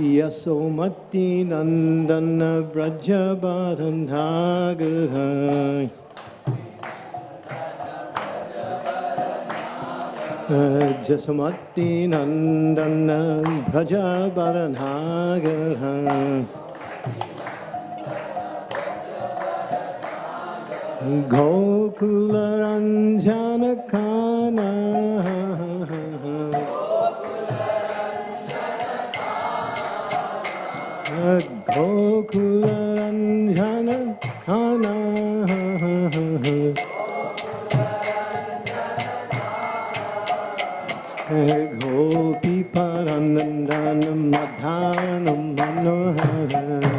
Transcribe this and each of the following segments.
यसोमति Nandan व्रजबारन्धागः जसमति Nandan व्रजबरनागः गोकुलरञ्जनखाना गोकुलञ्जन Dhan होपि मधानं Manohar.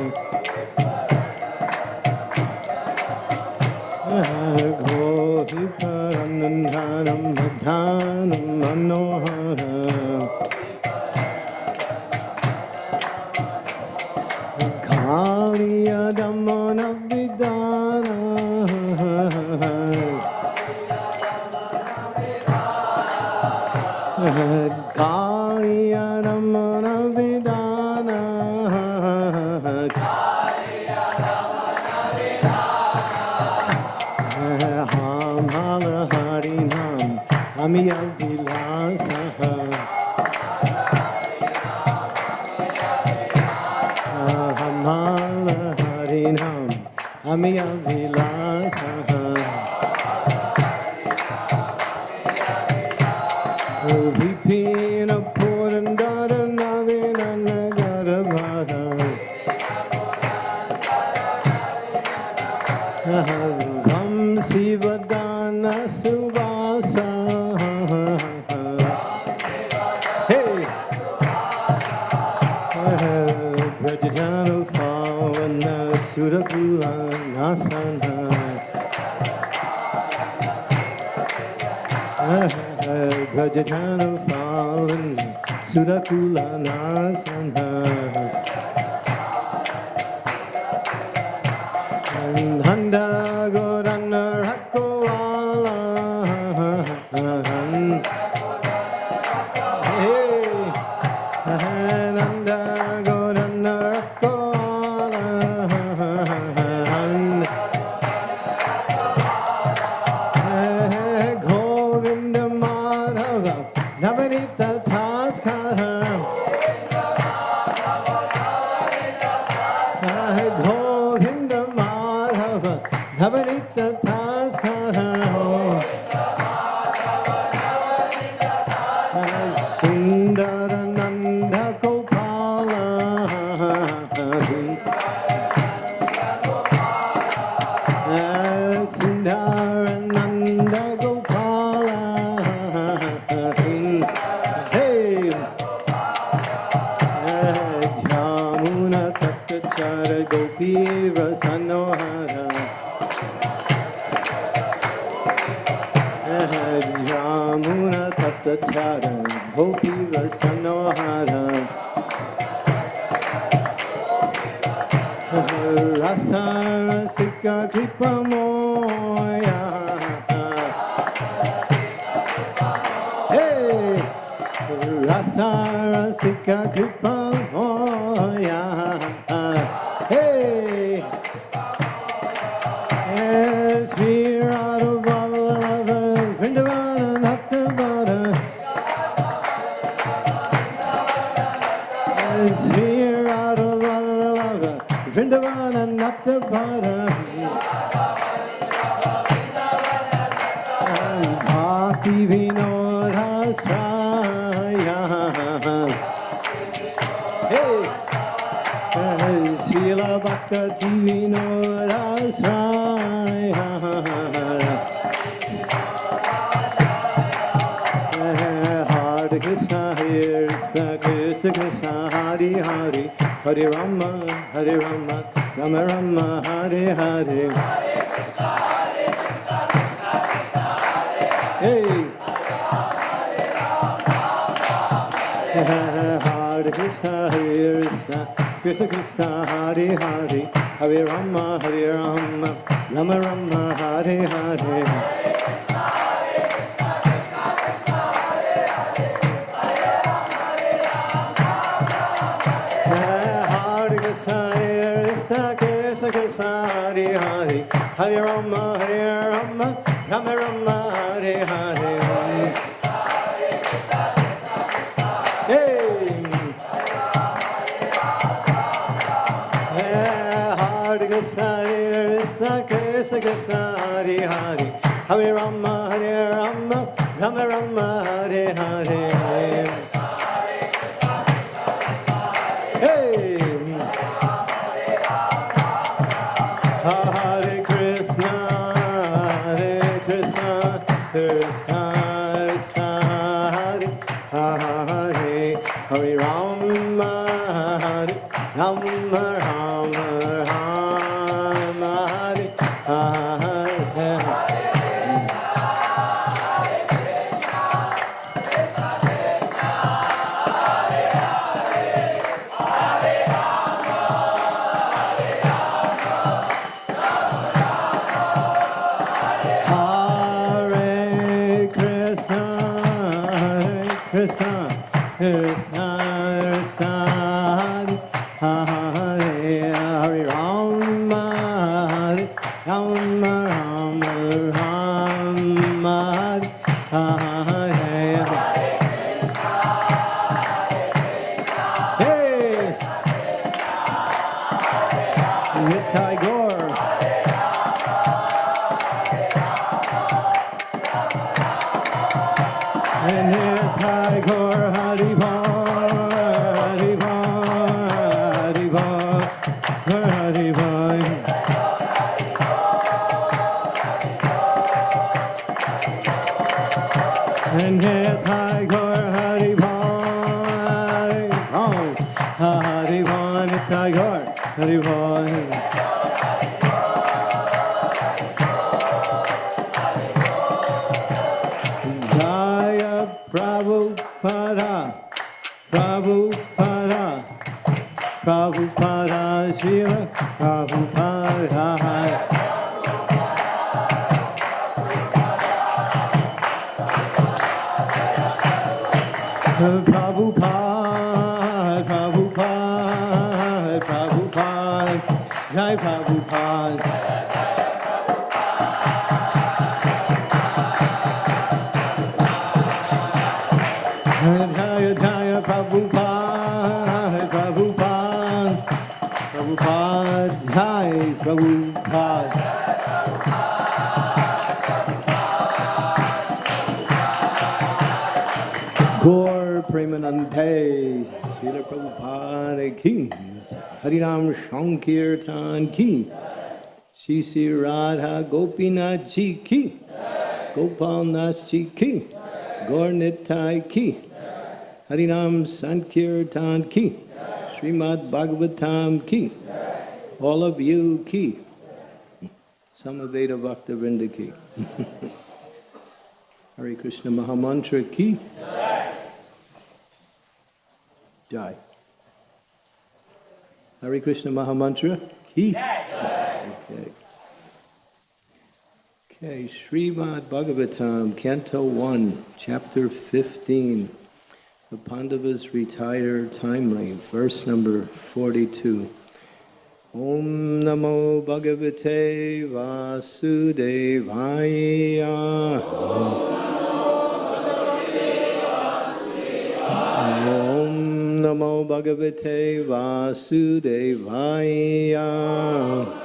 Brajajanu Pavana Surakula Nasana Handa Bhakti Vinoda Swaya Hare Krishna, Hare Krishna, Krishna Krishna, Hare Hare. Hey. Krishna, Hare Krishna, Krishna Krishna, Hare Hare, Hare Rama, Hare Rama, Rama Rama, Hare Hare. Hare Krishna, Hare Krishna, Krishna Krishna, Hare Hare, Hare Rama, Hare Rama, Rama Rama. Shri Radha Gopinath Ji Ki, Gopal Nath Ji Ki, Gaur Nitai Ki, Harinam Sankirtan Ki, Srimad Bhagavatam Ki, all of you Ki, Samaveda Bhakta Vrinda Ki. Hare Krishna Mahamantra Ki. Jai. Hare Krishna Mahamantra Ki. Okay. Okay, Srimad Bhagavatam, Canto 1, Chapter 15. The Pandavas retire timely, verse number 42. Om Namo Bhagavate Vasudevaya. Om Namo Bhagavate Vasudevaya. Om Namo Bhagavate Vasudevaya.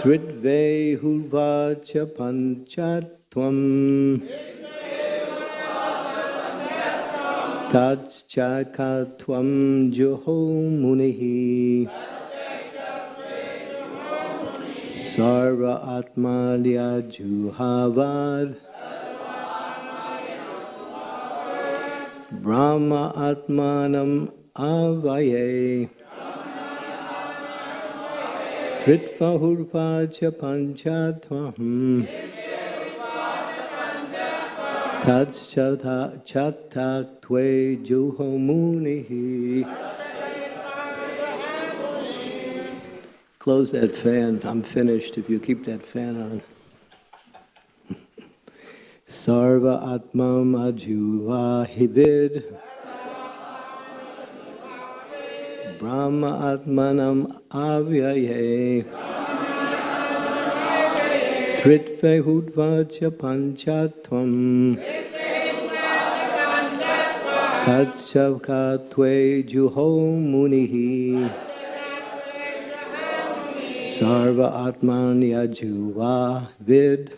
Tridve Hulvacha Panchatvam. Tatchakatvam Juho Munihi. Sarva Atmalya Juhavad. Brahma Atmanam Avaye. Tritva Hurvacha Panchatvam. Tatchata chatta twe juho munihi. Close that fan. I'm finished if you keep that fan on. Sarva Atmam Ajuvahivid. Brahma Atmanam Avyaye. Tritve Hudvacha Panchatvam. Tatsavkatve Juho Munihi. Sarva Atman Yajuva Vid.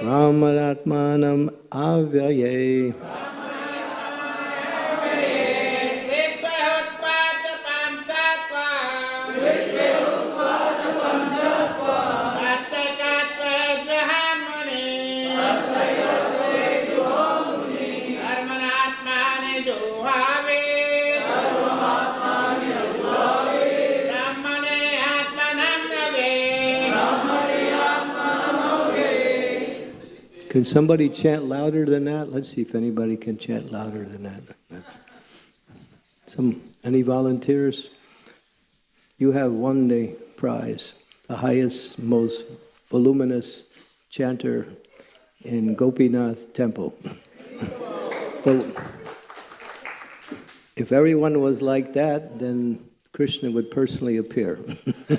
Brahmanatmanam Avyaye. Can somebody chant louder than that? Let's see if anybody can chant louder than that. Some any volunteers? You have won the prize, the highest, most voluminous chanter in Gopinath Temple. if everyone was like that, then Krishna would personally appear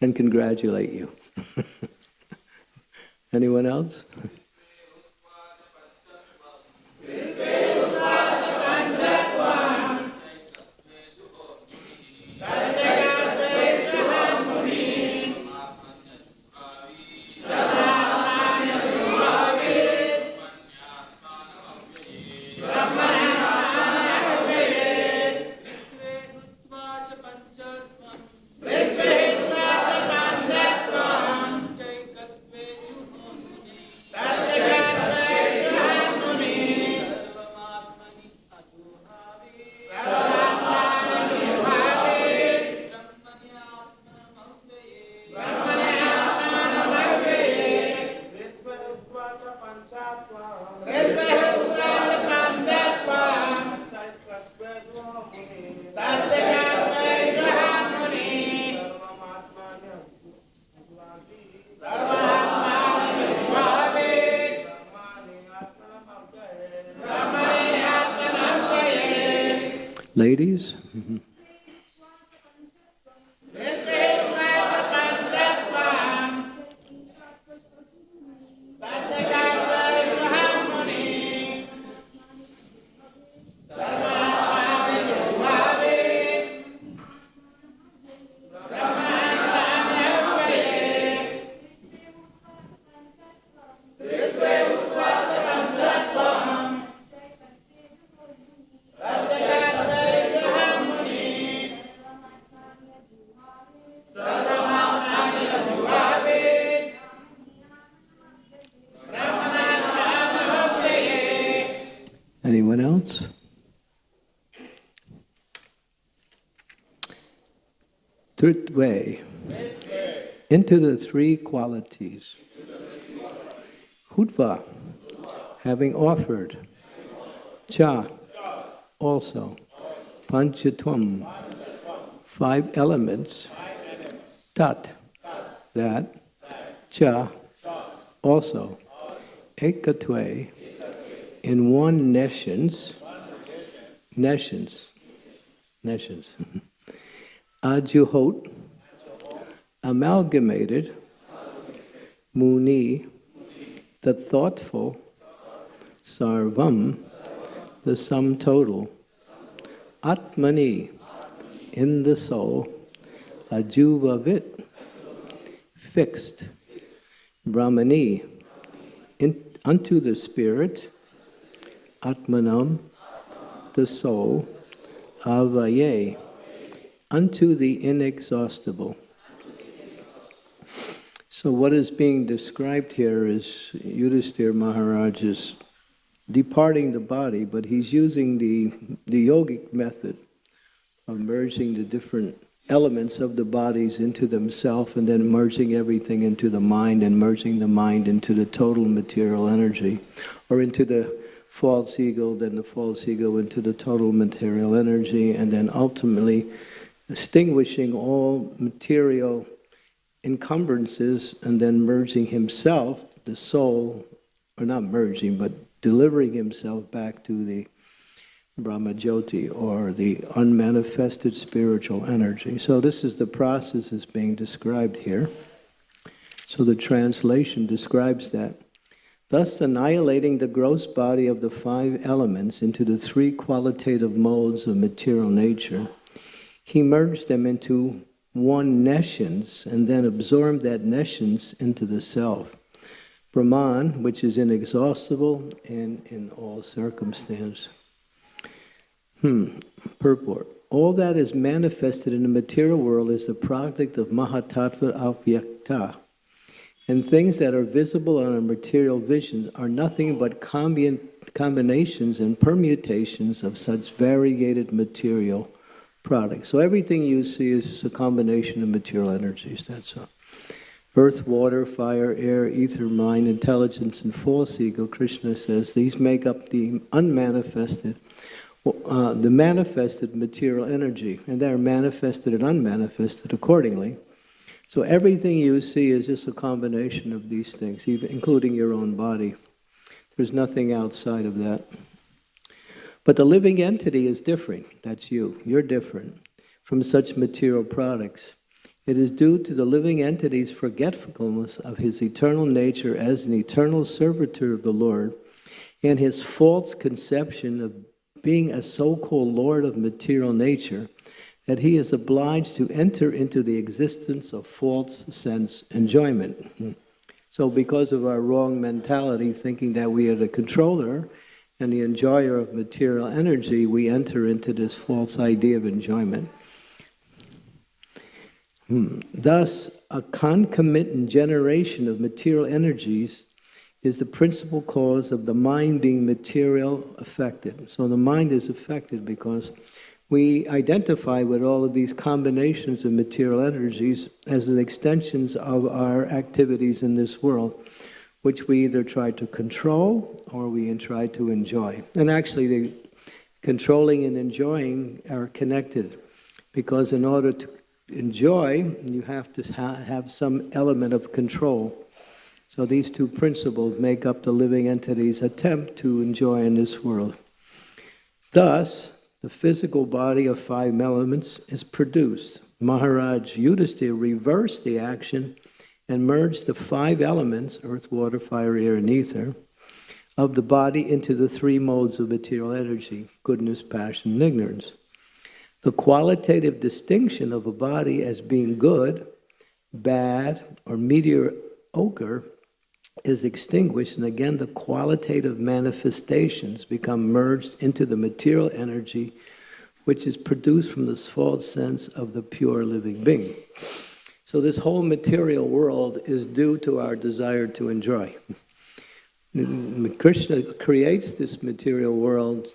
and congratulate you. Anyone else? Third way, into the three qualities. Hudva, having offered. Cha, also. Panchatvam, five elements. Tat, that. Cha, also. Ekatve, in one nescience, nescience, nescience, ajuhot, amalgamated, muni, the thoughtful, sarvam, the sum total, atmani, in the soul, ajuvavit, fixed, brahmani, in, unto the spirit, Atmanam, the soul, Avaye, unto the inexhaustible. So what is being described here is Yudhisthira Maharaj is departing the body, but he's using the, the yogic method of merging the different elements of the bodies into themselves and then merging everything into the mind and merging the mind into the total material energy or into the false ego, then the false ego into the total material energy, and then ultimately extinguishing all material encumbrances and then merging himself, the soul, or not merging, but delivering himself back to the Brahmajyoti or the unmanifested spiritual energy. So this is the process that's being described here. So the translation describes that. Thus annihilating the gross body of the five elements into the three qualitative modes of material nature, he merged them into one nescience and then absorbed that nescience into the self. Brahman, which is inexhaustible and in all circumstance. Hmm. Purport. All that is manifested in the material world is the product of Mahatattva Avyakta. And things that are visible on a material vision are nothing but combi combinations and permutations of such variegated material products. So everything you see is a combination of material energies, that's all. Earth, water, fire, air, ether, mind, intelligence, and false ego, Krishna says, these make up the unmanifested uh, the manifested material energy, and they're manifested and unmanifested accordingly. So everything you see is just a combination of these things, even including your own body. There's nothing outside of that. But the living entity is different. That's you. You're different from such material products. It is due to the living entity's forgetfulness of his eternal nature as an eternal servitor of the Lord and his false conception of being a so-called lord of material nature, that he is obliged to enter into the existence of false sense enjoyment. So because of our wrong mentality, thinking that we are the controller and the enjoyer of material energy, we enter into this false idea of enjoyment. Hmm. Thus, a concomitant generation of material energies is the principal cause of the mind being material affected. So the mind is affected because we identify with all of these combinations of material energies as an extensions of our activities in this world, which we either try to control or we try to enjoy. And actually, the controlling and enjoying are connected because in order to enjoy, you have to ha have some element of control. So these two principles make up the living entity's attempt to enjoy in this world. Thus, the physical body of five elements is produced. Maharaj Yudhisthira reversed the action and merge the five elements, earth, water, fire, air, and ether, of the body into the three modes of material energy, goodness, passion, and ignorance. The qualitative distinction of a body as being good, bad, or mediocre is extinguished, and again the qualitative manifestations become merged into the material energy which is produced from this false sense of the pure living being. So this whole material world is due to our desire to enjoy. Krishna creates this material world.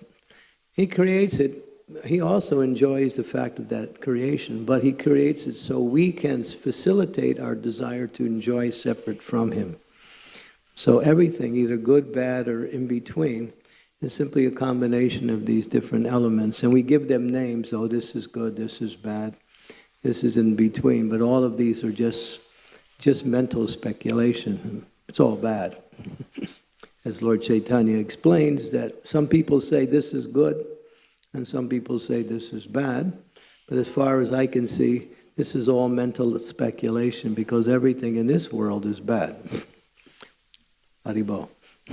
He creates it, he also enjoys the fact of that creation, but he creates it so we can facilitate our desire to enjoy separate from him. So everything, either good, bad, or in between, is simply a combination of these different elements. And we give them names, oh, this is good, this is bad, this is in between. But all of these are just, just mental speculation. It's all bad. As Lord Chaitanya explains, that some people say this is good, and some people say this is bad. But as far as I can see, this is all mental speculation because everything in this world is bad. Haribol.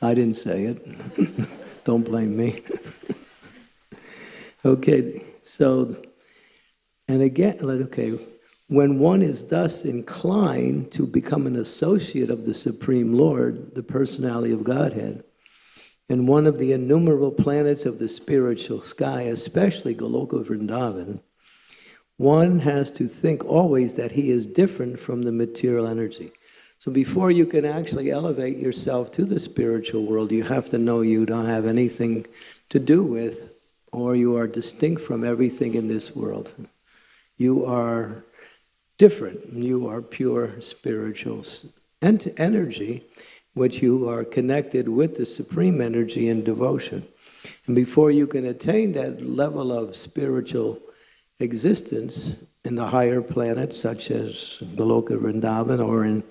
I didn't say it. Don't blame me. okay, so, and again, okay, when one is thus inclined to become an associate of the Supreme Lord, the personality of Godhead, and one of the innumerable planets of the spiritual sky, especially Goloka Vrindavan, one has to think always that he is different from the material energy. So before you can actually elevate yourself to the spiritual world, you have to know you don't have anything to do with, or you are distinct from everything in this world. You are different. You are pure spiritual energy, which you are connected with the supreme energy in devotion. And before you can attain that level of spiritual existence in the higher planets, such as Goloka Vrindavan or in,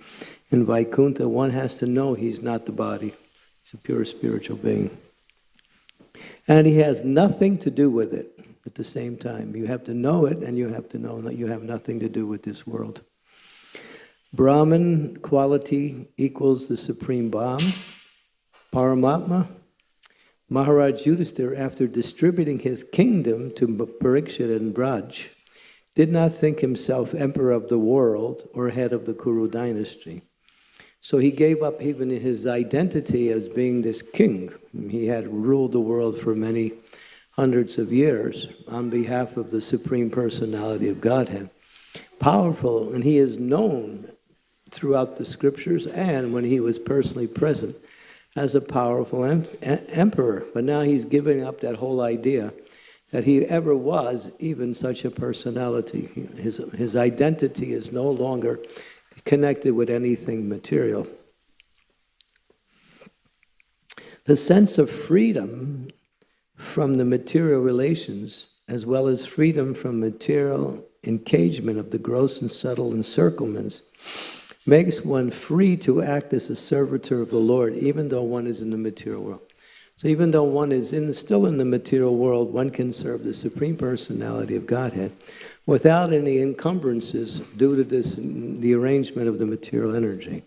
in Vaikuntha, one has to know he's not the body. He's a pure spiritual being. And he has nothing to do with it at the same time. You have to know it, and you have to know that you have nothing to do with this world. Brahman quality equals the supreme Brahm, Paramatma. Maharaj Yudhisthira, after distributing his kingdom to Parikshit and Vajra, did not think himself emperor of the world or head of the Kuru dynasty. So he gave up even his identity as being this king. He had ruled the world for many hundreds of years on behalf of the Supreme Personality of Godhead. Powerful, and he is known throughout the scriptures and when he was personally present as a powerful em emperor. But now he's giving up that whole idea that he ever was even such a personality. His, his identity is no longer connected with anything material. The sense of freedom from the material relations, as well as freedom from material engagement of the gross and subtle encirclements, makes one free to act as a servitor of the Lord, even though one is in the material world. So even though one is in, still in the material world, one can serve the Supreme Personality of Godhead without any encumbrances due to this, the arrangement of the material energy.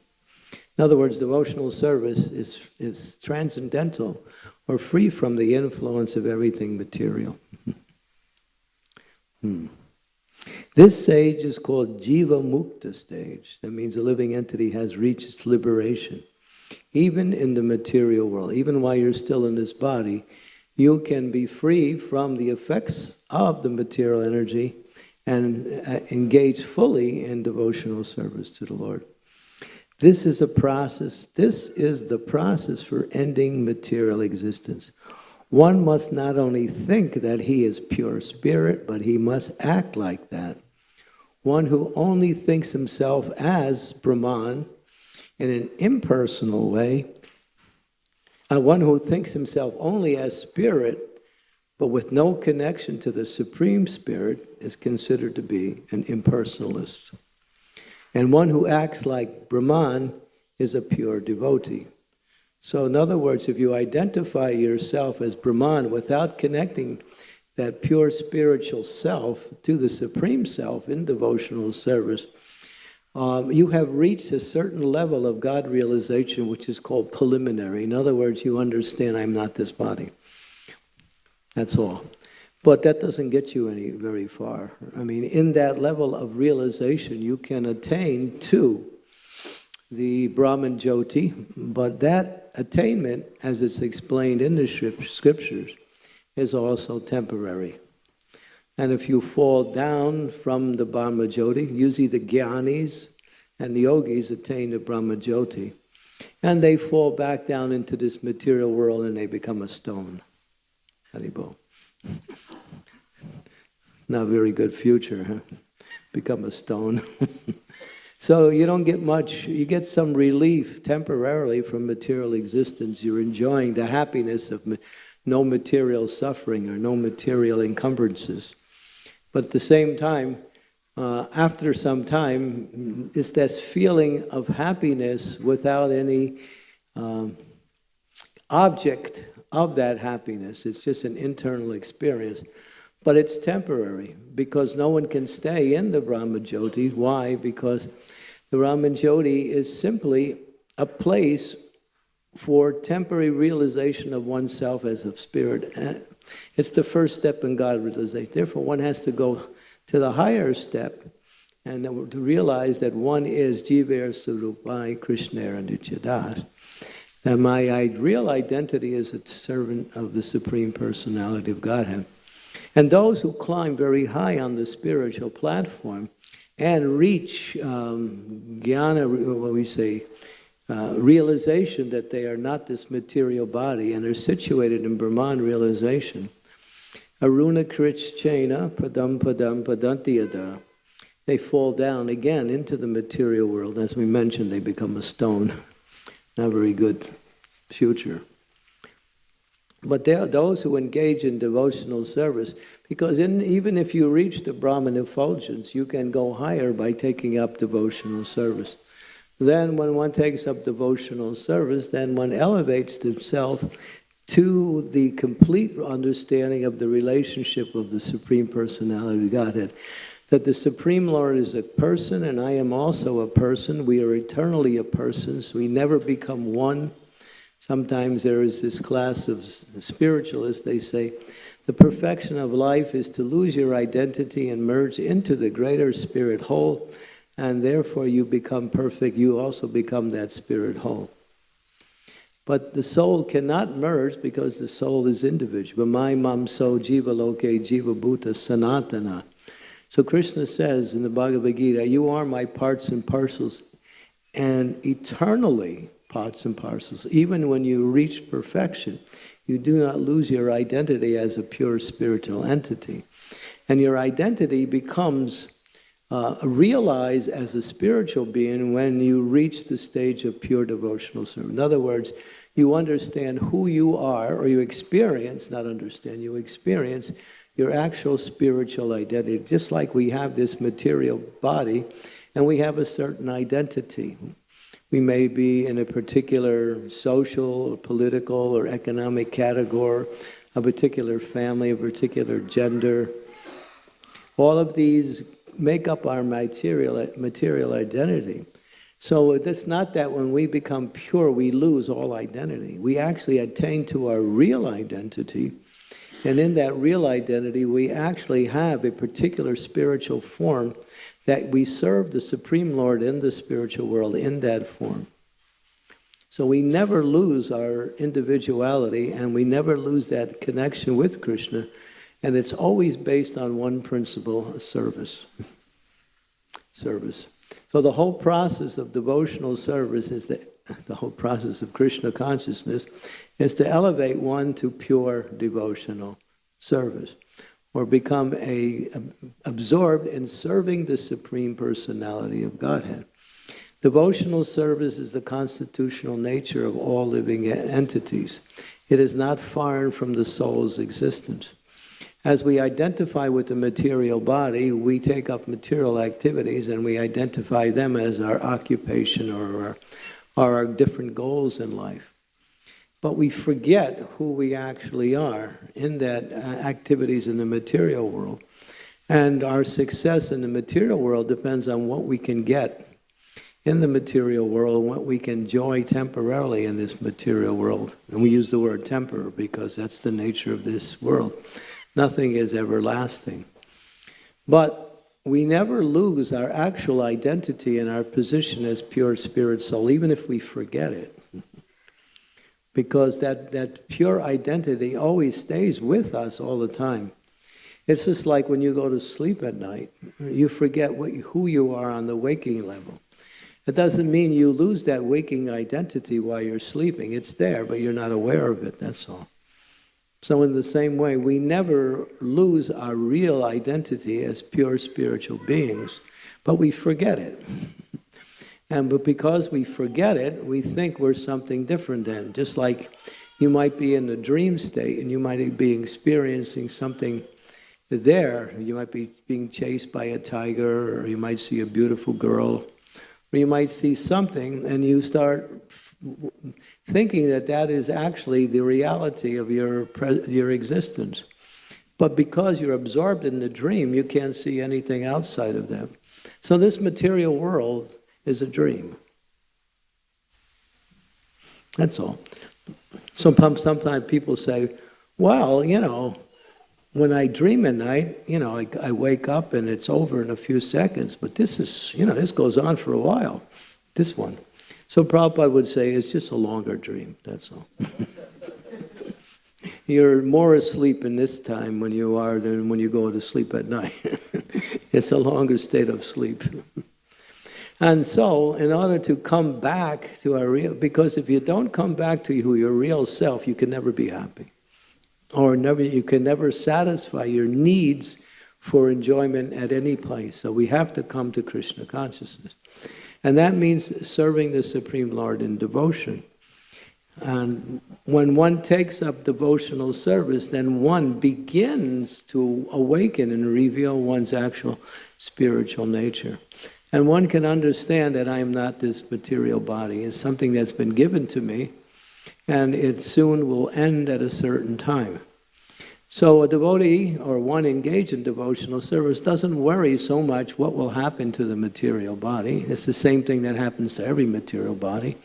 In other words, devotional service is, is transcendental or free from the influence of everything material. hmm. This stage is called Jiva Mukta stage. That means a living entity has reached its liberation. Even in the material world, even while you're still in this body, you can be free from the effects of the material energy and uh, engage fully in devotional service to the Lord. This is a process, this is the process for ending material existence. One must not only think that he is pure spirit, but he must act like that. One who only thinks himself as Brahman in an impersonal way, and one who thinks himself only as spirit but with no connection to the Supreme Spirit is considered to be an impersonalist. And one who acts like Brahman is a pure devotee. So in other words, if you identify yourself as Brahman without connecting that pure spiritual self to the Supreme Self in devotional service, um, you have reached a certain level of God realization, which is called preliminary. In other words, you understand, I'm not this body. That's all. But that doesn't get you any very far. I mean, in that level of realization, you can attain to the Brahman Jyoti, but that attainment, as it's explained in the scriptures, is also temporary. And if you fall down from the Brahma Jyoti, usually the Gyanis and the yogis attain the Brahma Jyoti, and they fall back down into this material world and they become a stone. Haribol. Not very good future, huh? Become a stone. so you don't get much, you get some relief temporarily from material existence. You're enjoying the happiness of no material suffering or no material encumbrances. But at the same time, uh, after some time, it's this feeling of happiness without any um, object of that happiness. It's just an internal experience. But it's temporary because no one can stay in the Brahma Jyoti. Why? Because the Brahma Jyoti is simply a place for temporary realization of oneself as a spirit. Eh? It's the first step in God realization. Therefore, one has to go to the higher step and to realize that one is Jiver Surupai Krishna Nichadas. And my real identity is a servant of the Supreme Personality of Godhead. And those who climb very high on the spiritual platform and reach um, jnana, what we say, uh, realization that they are not this material body and are situated in Brahman realization. Aruna Krichchena Padam Padam Padantiyada. They fall down again into the material world. As we mentioned, they become a stone. not a very good future. But there are those who engage in devotional service because in, even if you reach the Brahman effulgence, you can go higher by taking up devotional service. Then, when one takes up devotional service, then one elevates himself to the complete understanding of the relationship of the Supreme Personality of Godhead. That the Supreme Lord is a person, and I am also a person. We are eternally a person, so we never become one. Sometimes there is this class of spiritualists, they say, the perfection of life is to lose your identity and merge into the greater spirit whole and therefore you become perfect, you also become that spirit whole. But the soul cannot merge because the soul is individual. My mam so jiva loke jiva bhuta sanatana. So Krishna says in the Bhagavad Gita, you are my parts and parcels and eternally parts and parcels. Even when you reach perfection, you do not lose your identity as a pure spiritual entity. And your identity becomes uh, realize as a spiritual being when you reach the stage of pure devotional service. In other words, you understand who you are, or you experience, not understand, you experience your actual spiritual identity. Just like we have this material body and we have a certain identity. We may be in a particular social, or political, or economic category, a particular family, a particular gender. All of these make up our material, material identity. So it's not that when we become pure, we lose all identity. We actually attain to our real identity. And in that real identity, we actually have a particular spiritual form that we serve the Supreme Lord in the spiritual world in that form. So we never lose our individuality and we never lose that connection with Krishna and it's always based on one principle, service. service. So the whole process of devotional service is that the whole process of Krishna consciousness is to elevate one to pure devotional service or become a, absorbed in serving the supreme personality of Godhead. Devotional service is the constitutional nature of all living entities. It is not foreign from the soul's existence. As we identify with the material body, we take up material activities and we identify them as our occupation or our, or our different goals in life. But we forget who we actually are in that uh, activities in the material world. And our success in the material world depends on what we can get in the material world, what we can enjoy temporarily in this material world. And we use the word temper because that's the nature of this world. Nothing is everlasting. But we never lose our actual identity and our position as pure spirit soul, even if we forget it. Because that, that pure identity always stays with us all the time. It's just like when you go to sleep at night, you forget what, who you are on the waking level. It doesn't mean you lose that waking identity while you're sleeping. It's there, but you're not aware of it, that's all. So, in the same way, we never lose our real identity as pure spiritual beings, but we forget it. And but because we forget it, we think we're something different then. Just like you might be in a dream state and you might be experiencing something there. You might be being chased by a tiger, or you might see a beautiful girl, or you might see something and you start thinking that that is actually the reality of your, your existence. But because you're absorbed in the dream, you can't see anything outside of that. So this material world is a dream. That's all. Sometimes, sometimes people say, well, you know, when I dream at night, you know, I, I wake up and it's over in a few seconds, but this is, you know, this goes on for a while, this one. So Prabhupada would say it's just a longer dream, that's all. You're more asleep in this time when you are than when you go to sleep at night. it's a longer state of sleep. and so, in order to come back to our real, because if you don't come back to who your real self, you can never be happy. Or never, you can never satisfy your needs for enjoyment at any place. So we have to come to Krishna consciousness. And that means serving the Supreme Lord in devotion. And when one takes up devotional service, then one begins to awaken and reveal one's actual spiritual nature. And one can understand that I am not this material body. It's something that's been given to me, and it soon will end at a certain time. So a devotee or one engaged in devotional service doesn't worry so much what will happen to the material body. It's the same thing that happens to every material body.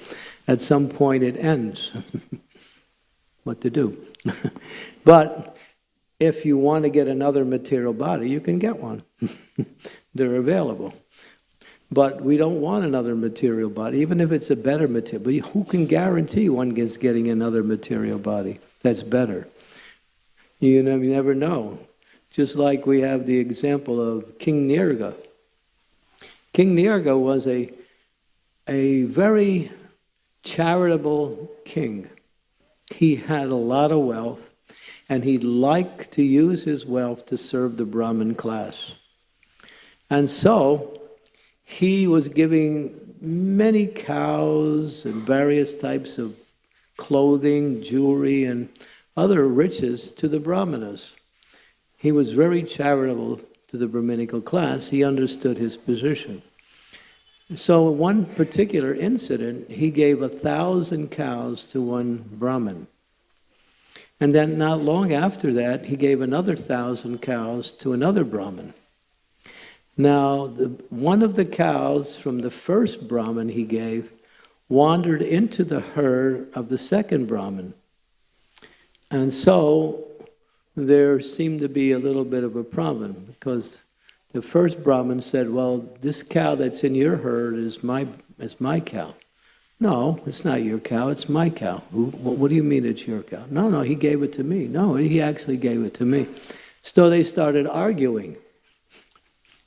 At some point it ends. what to do? but if you want to get another material body, you can get one. They're available. But we don't want another material body, even if it's a better material. But who can guarantee one is getting another material body that's better? You, know, you never know. Just like we have the example of King Nirga. King Nirga was a, a very charitable king. He had a lot of wealth, and he liked to use his wealth to serve the Brahmin class. And so, he was giving many cows and various types of clothing, jewelry, and other riches to the Brahmanas. He was very charitable to the Brahminical class. He understood his position. So, one particular incident, he gave a thousand cows to one Brahmin. And then, not long after that, he gave another thousand cows to another Brahmin. Now, the, one of the cows from the first Brahmin he gave wandered into the herd of the second Brahmin. And so there seemed to be a little bit of a problem because the first Brahmin said, Well, this cow that's in your herd is my, is my cow. No, it's not your cow, it's my cow. What do you mean it's your cow? No, no, he gave it to me. No, he actually gave it to me. So they started arguing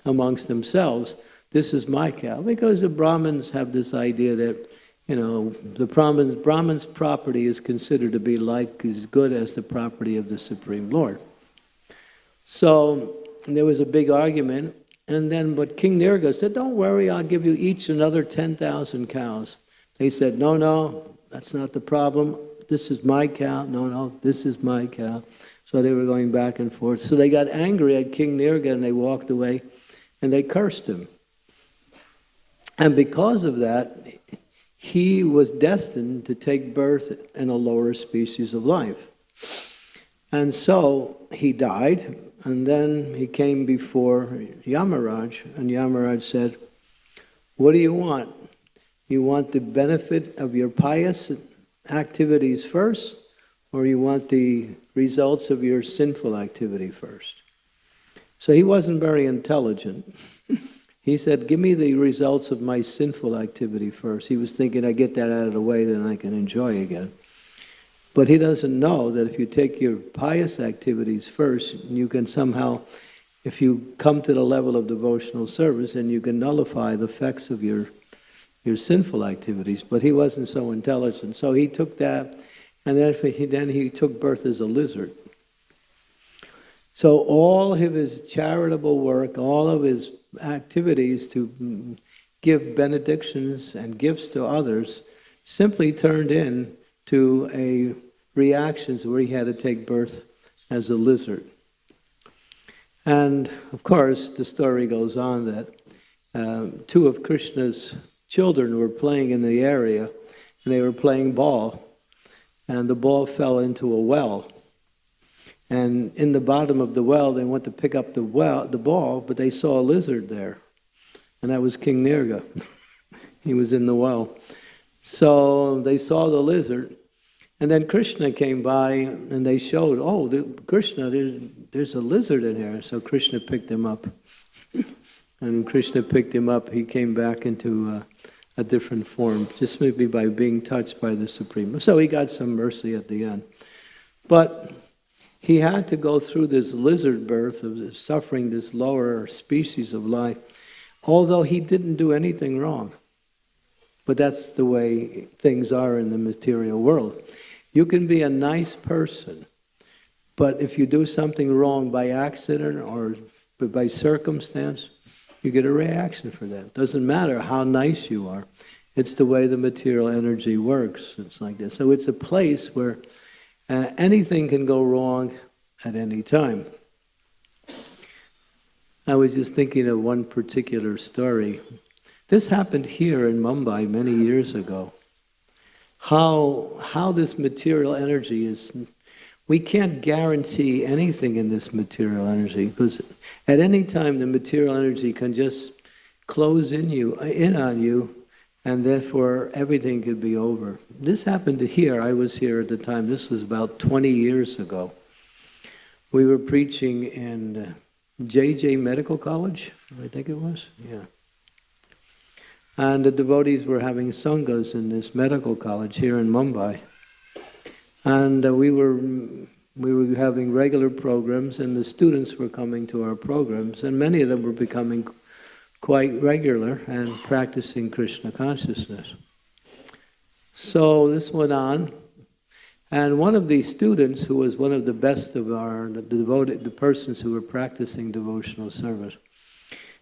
amongst themselves. This is my cow. Because the Brahmins have this idea that you know, the Brahman's, Brahman's property is considered to be like as good as the property of the Supreme Lord. So there was a big argument, and then but King Nirga said, "Don't worry, I'll give you each another ten thousand cows." They said, "No, no, that's not the problem. This is my cow. No, no, this is my cow." So they were going back and forth. So they got angry at King Nirga and they walked away, and they cursed him. And because of that, he was destined to take birth in a lower species of life. And so he died, and then he came before Yamaraj, and Yamaraj said, What do you want? You want the benefit of your pious activities first, or you want the results of your sinful activity first? So he wasn't very intelligent. He said, Give me the results of my sinful activity first. He was thinking, I get that out of the way, then I can enjoy again. But he doesn't know that if you take your pious activities first, you can somehow, if you come to the level of devotional service, and you can nullify the effects of your, your sinful activities. But he wasn't so intelligent. So he took that, and then he, then he took birth as a lizard. So all of his charitable work, all of his activities to give benedictions and gifts to others simply turned in to a reactions where he had to take birth as a lizard. And of course, the story goes on that um, two of Krishna's children were playing in the area, and they were playing ball, and the ball fell into a well. And in the bottom of the well, they went to pick up the well, the ball, but they saw a lizard there, and that was King Nirga. he was in the well. So they saw the lizard, and then Krishna came by, and they showed, oh, the, Krishna, there's, there's a lizard in here. So Krishna picked him up, and Krishna picked him up. He came back into uh, a different form, just maybe by being touched by the Supreme. So he got some mercy at the end, but he had to go through this lizard birth of suffering this lower species of life, although he didn't do anything wrong. But that's the way things are in the material world. You can be a nice person, but if you do something wrong by accident or by circumstance, you get a reaction for that. It doesn't matter how nice you are. It's the way the material energy works. It's like this. So it's a place where uh, anything can go wrong at any time. I was just thinking of one particular story. This happened here in Mumbai many years ago. How, how this material energy is, we can't guarantee anything in this material energy because at any time the material energy can just close in you, in on you, and therefore everything could be over. This happened to here. I was here at the time. This was about 20 years ago. We were preaching in JJ uh, Medical College, I think it was. Yeah. And the devotees were having sanghas in this medical college here in Mumbai. And uh, we were we were having regular programs, and the students were coming to our programs, and many of them were becoming quite regular and practicing Krishna consciousness. So this went on, and one of these students, who was one of the best of our the devoted, the persons who were practicing devotional service,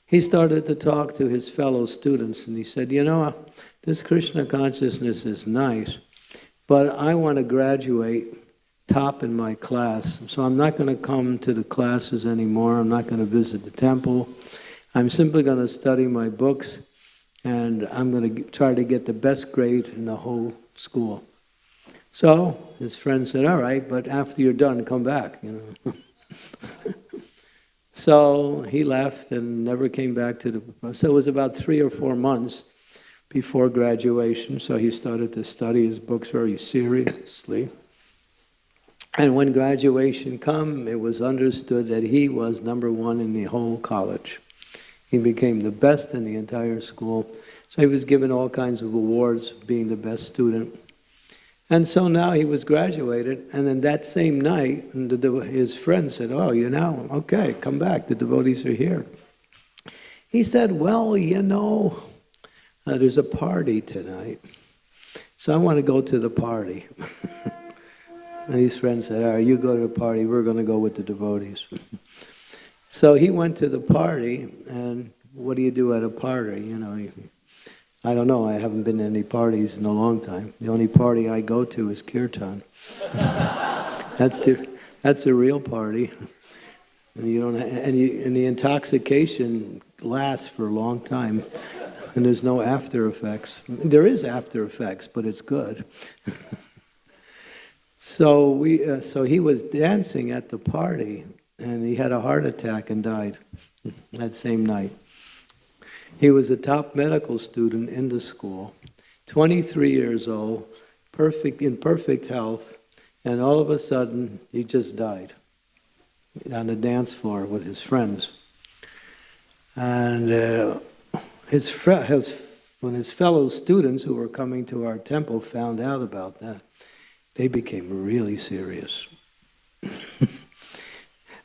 he started to talk to his fellow students, and he said, "You know, this Krishna consciousness is nice, but I want to graduate." top in my class. So I'm not going to come to the classes anymore. I'm not going to visit the temple. I'm simply going to study my books and I'm going to try to get the best grade in the whole school. So his friend said, all right, but after you're done, come back, you know. so he left and never came back to the, so it was about three or four months before graduation, so he started to study his books very seriously. And when graduation come, it was understood that he was number one in the whole college. He became the best in the entire school. So he was given all kinds of awards for being the best student. And so now he was graduated, and then that same night, his friend said, Oh, you know, okay, come back, the devotees are here. He said, Well, you know, uh, there's a party tonight, so I want to go to the party. and his friend said, All right, you go to the party, we're going to go with the devotees. So he went to the party, and what do you do at a party? You know, I don't know. I haven't been to any parties in a long time. The only party I go to is kirtan. that's the that's a real party, and you don't and you, and the intoxication lasts for a long time, and there's no after effects. There is after effects, but it's good. so we uh, so he was dancing at the party and he had a heart attack and died that same night. He was a top medical student in the school, 23 years old, perfect in perfect health, and all of a sudden he just died on the dance floor with his friends. And uh, his, his, when his fellow students who were coming to our temple found out about that, they became really serious.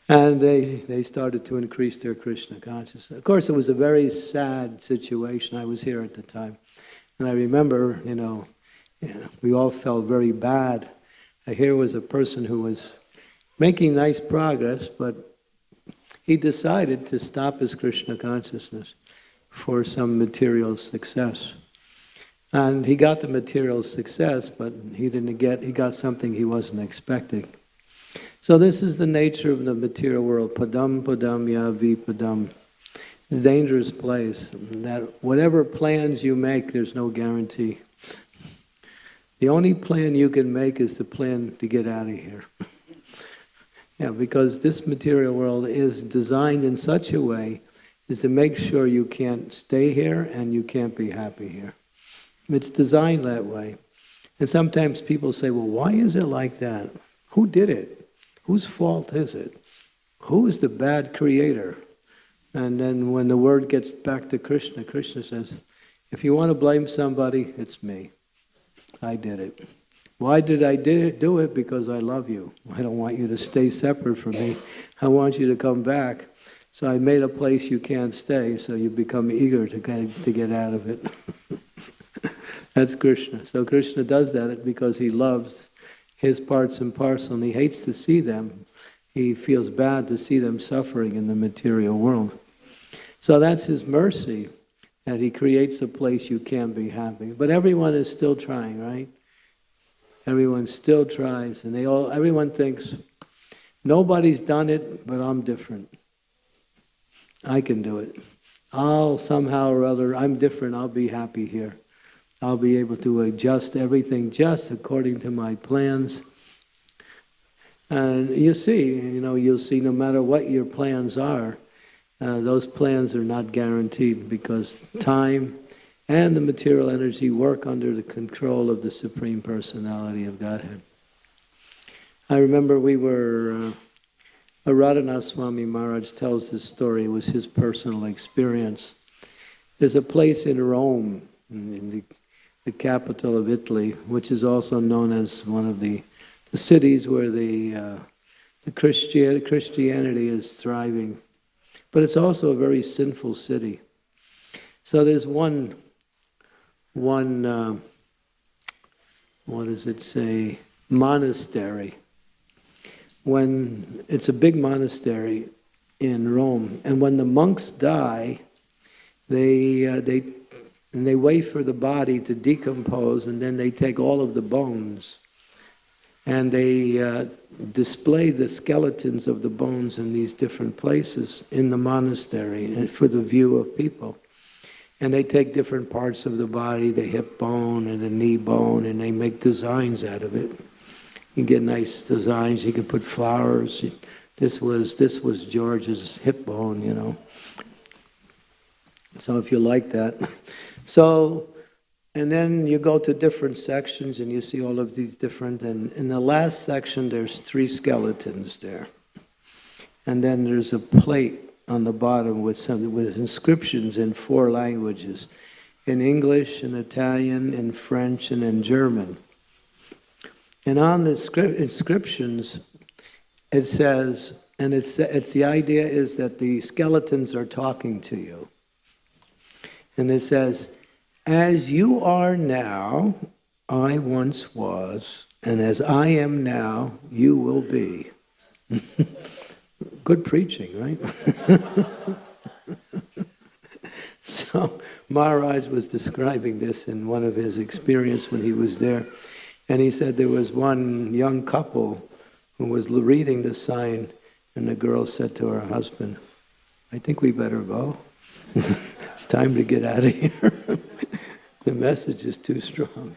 And they, they started to increase their Krishna consciousness. Of course, it was a very sad situation. I was here at the time. And I remember, you know, we all felt very bad. Here was a person who was making nice progress, but he decided to stop his Krishna consciousness for some material success. And he got the material success, but he didn't get, he got something he wasn't expecting. So this is the nature of the material world. Padam padam ya padam. It's a dangerous place. That whatever plans you make, there's no guarantee. The only plan you can make is the plan to get out of here. yeah, because this material world is designed in such a way is to make sure you can't stay here and you can't be happy here. It's designed that way. And sometimes people say, well, why is it like that? Who did it? Whose fault is it? Who is the bad creator? And then when the word gets back to Krishna, Krishna says, if you want to blame somebody, it's me. I did it. Why did I do it? Because I love you. I don't want you to stay separate from me. I want you to come back. So I made a place you can't stay, so you become eager to get, to get out of it. That's Krishna. So Krishna does that because he loves his parts and parcel, and he hates to see them. He feels bad to see them suffering in the material world. So that's his mercy that he creates a place you can be happy. But everyone is still trying, right? Everyone still tries, and they all everyone thinks nobody's done it, but I'm different. I can do it. I'll somehow or other, I'm different, I'll be happy here. I'll be able to adjust everything just according to my plans. And you see, you know, you'll see no matter what your plans are, uh, those plans are not guaranteed because time and the material energy work under the control of the Supreme Personality of Godhead. I remember we were, uh, Radhanath Swami Maharaj tells this story, it was his personal experience. There's a place in Rome, in the the capital of Italy, which is also known as one of the, the cities where the, uh, the Christian, Christianity is thriving. But it's also a very sinful city. So there's one, one uh, what does it say, monastery. When it's a big monastery in Rome, and when the monks die, they, uh, they and they wait for the body to decompose, and then they take all of the bones and they uh, display the skeletons of the bones in these different places in the monastery for the view of people. And they take different parts of the body, the hip bone and the knee bone, and they make designs out of it. You get nice designs. You can put flowers. This was this was George's hip bone, you know. So if you like that. So, and then you go to different sections and you see all of these different, and in the last section there's three skeletons there. And then there's a plate on the bottom with some with inscriptions in four languages, in English, in Italian, in French, and in German. And on the inscriptions, it says, and it's, it's the idea is that the skeletons are talking to you. And it says, as you are now, I once was, and as I am now, you will be. Good preaching, right? so Maharaj was describing this in one of his experience when he was there. And he said there was one young couple who was reading the sign, and the girl said to her husband, I think we better go. it's time to get out of here the message is too strong.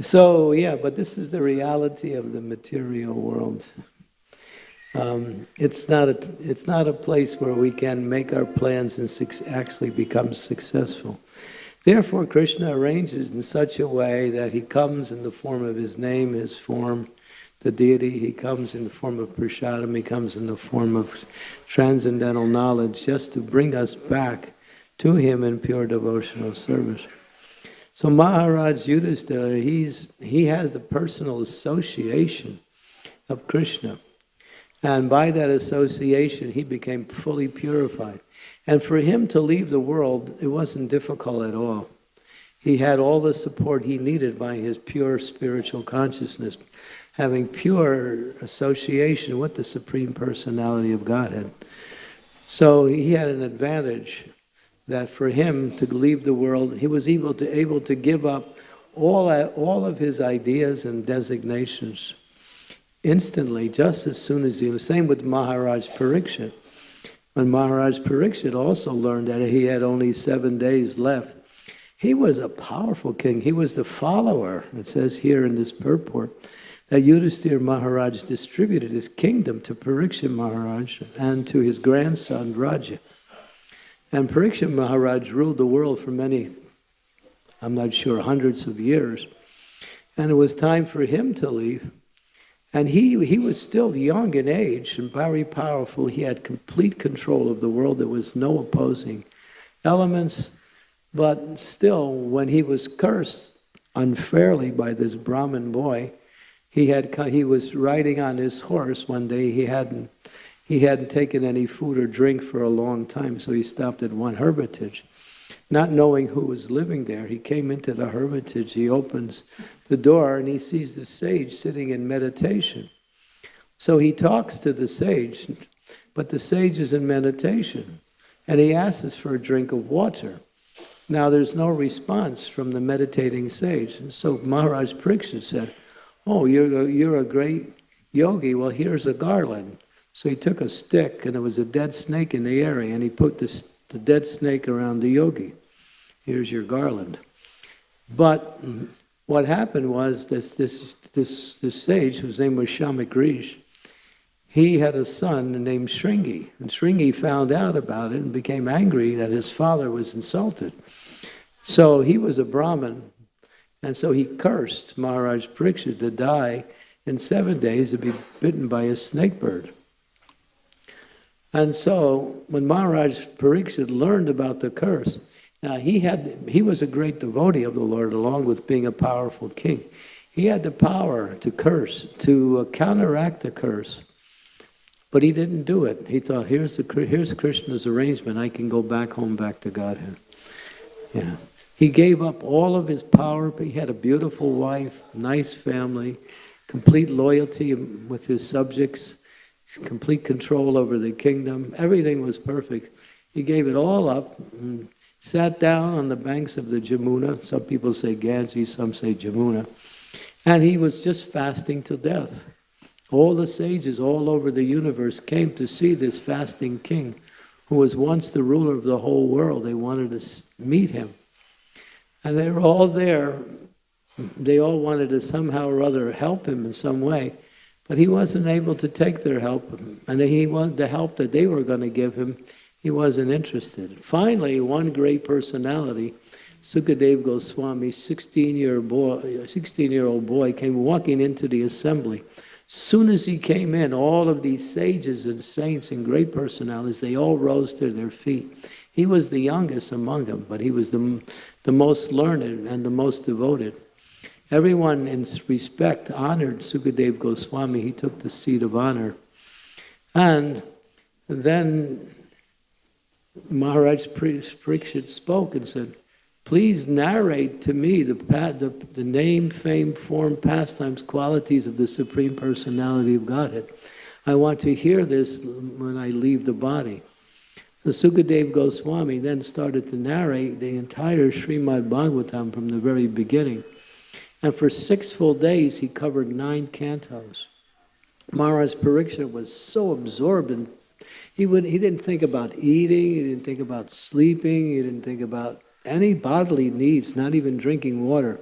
so, yeah, but this is the reality of the material world. Um, it's, not a, it's not a place where we can make our plans and actually become successful. Therefore, Krishna arranges in such a way that he comes in the form of his name, his form, the deity, he comes in the form of prasadam, he comes in the form of transcendental knowledge, just to bring us back to him in pure devotional service. So Maharaj Yudhisthira, he's, he has the personal association of Krishna. And by that association, he became fully purified. And for him to leave the world, it wasn't difficult at all. He had all the support he needed by his pure spiritual consciousness, having pure association with the Supreme Personality of Godhead. So he had an advantage that for him to leave the world, he was able to able to give up all, all of his ideas and designations instantly, just as soon as he was. Same with Maharaj Parikshit. When Maharaj Parikshit also learned that he had only seven days left, he was a powerful king. He was the follower. It says here in this purport that Yudhisthira Maharaj distributed his kingdom to Parikshit Maharaj and to his grandson Vajra. And Parikshit Maharaj ruled the world for many, I'm not sure, hundreds of years. And it was time for him to leave. And he, he was still young in age and very powerful. He had complete control of the world. There was no opposing elements. But still, when he was cursed unfairly by this Brahmin boy, he, had, he was riding on his horse one day. He hadn't he hadn't taken any food or drink for a long time, so he stopped at one hermitage. Not knowing who was living there, he came into the hermitage, he opens the door, and he sees the sage sitting in meditation. So he talks to the sage, but the sage is in meditation. and he asks for a drink of water. Now there's no response from the meditating sage. And so Maharaj Pariksit said, oh, you're a, you're a great yogi, well here's a garland. So he took a stick and there was a dead snake in the area and he put this, the dead snake around the yogi. Here's your garland. But what happened was this, this, this, this sage, whose name was Shamagrish, he had a son named Shringi. And Shringi found out about it and became angry that his father was insulted. So he was a Brahmin, and so he cursed Maharaj Pariksit to die in seven days to be bitten by a snake bird. And so when Maharaj Pariksit learned about the curse, now he had he was a great devotee of the Lord along with being a powerful king. He had the power to curse, to uh, counteract the curse. But he didn't do it. He thought, here's, the, here's Krishna's arrangement. I can go back home, back to Godhead. Yeah. He gave up all of his power. but He had a beautiful wife, nice family, complete loyalty with his subjects, complete control over the kingdom. Everything was perfect. He gave it all up and sat down on the banks of the Jamuna. Some people say Ganges, some say Jamuna. And he was just fasting to death. All the sages all over the universe came to see this fasting king who was once the ruler of the whole world. They wanted to meet him. And they were all there. They all wanted to somehow or other help him in some way. But he wasn't able to take their help. And he wanted the help that they were going to give him, he wasn't interested. Finally, one great personality, Sukadev Goswami, 16-year-old boy, 16 year old boy, came walking into the assembly. Soon as he came in, all of these sages and saints and great personalities, they all rose to their feet. He was the youngest among them, but he was the, the most learned and the most devoted. Everyone in respect honored Sukadev Goswami. He took the seat of honor. And then Maharaj Pariksit spoke and said, Please narrate to me the, the, the name, fame, form, pastimes, qualities of the Supreme Personality of Godhead. I want to hear this when I leave the body. So Sukadev Goswami then started to narrate the entire Srimad Bhagavatam from the very beginning. And for six full days, he covered nine cantos. Maharaj Pariksit was so absorbed in he would he didn't think about eating, he didn't think about sleeping, he didn't think about any bodily needs, not even drinking water.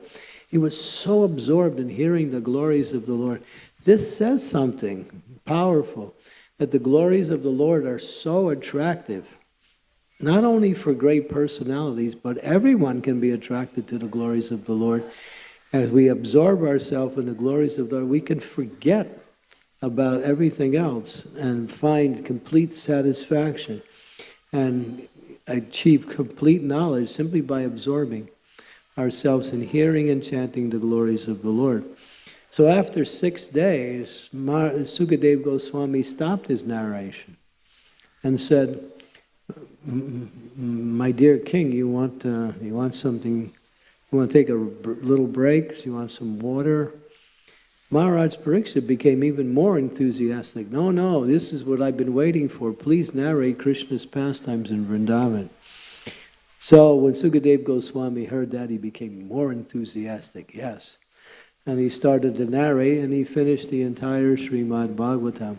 He was so absorbed in hearing the glories of the Lord. This says something powerful, that the glories of the Lord are so attractive, not only for great personalities, but everyone can be attracted to the glories of the Lord. As we absorb ourselves in the glories of the Lord, we can forget about everything else and find complete satisfaction. And achieve complete knowledge simply by absorbing ourselves in hearing and chanting the glories of the Lord. So after six days, Mar Goswami stopped his narration and said, my dear king, you want, uh, you want something, you want to take a little break, you want some water? Maharaj Pariksit became even more enthusiastic. No, no, this is what I've been waiting for. Please narrate Krishna's pastimes in Vrindavan. So when Sukadev Goswami heard that, he became more enthusiastic, yes. And he started to narrate, and he finished the entire Srimad Bhagavatam.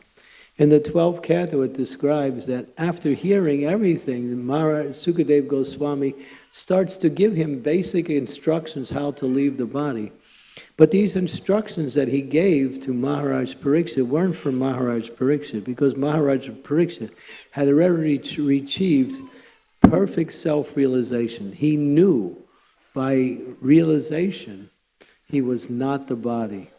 In the 12th canto, it describes that after hearing everything, Maharaj Sukadev Goswami starts to give him basic instructions how to leave the body. But these instructions that he gave to Maharaj Pariksit weren't from Maharaj Pariksit because Maharaj Pariksit had already achieved perfect self-realization. He knew by realization he was not the body.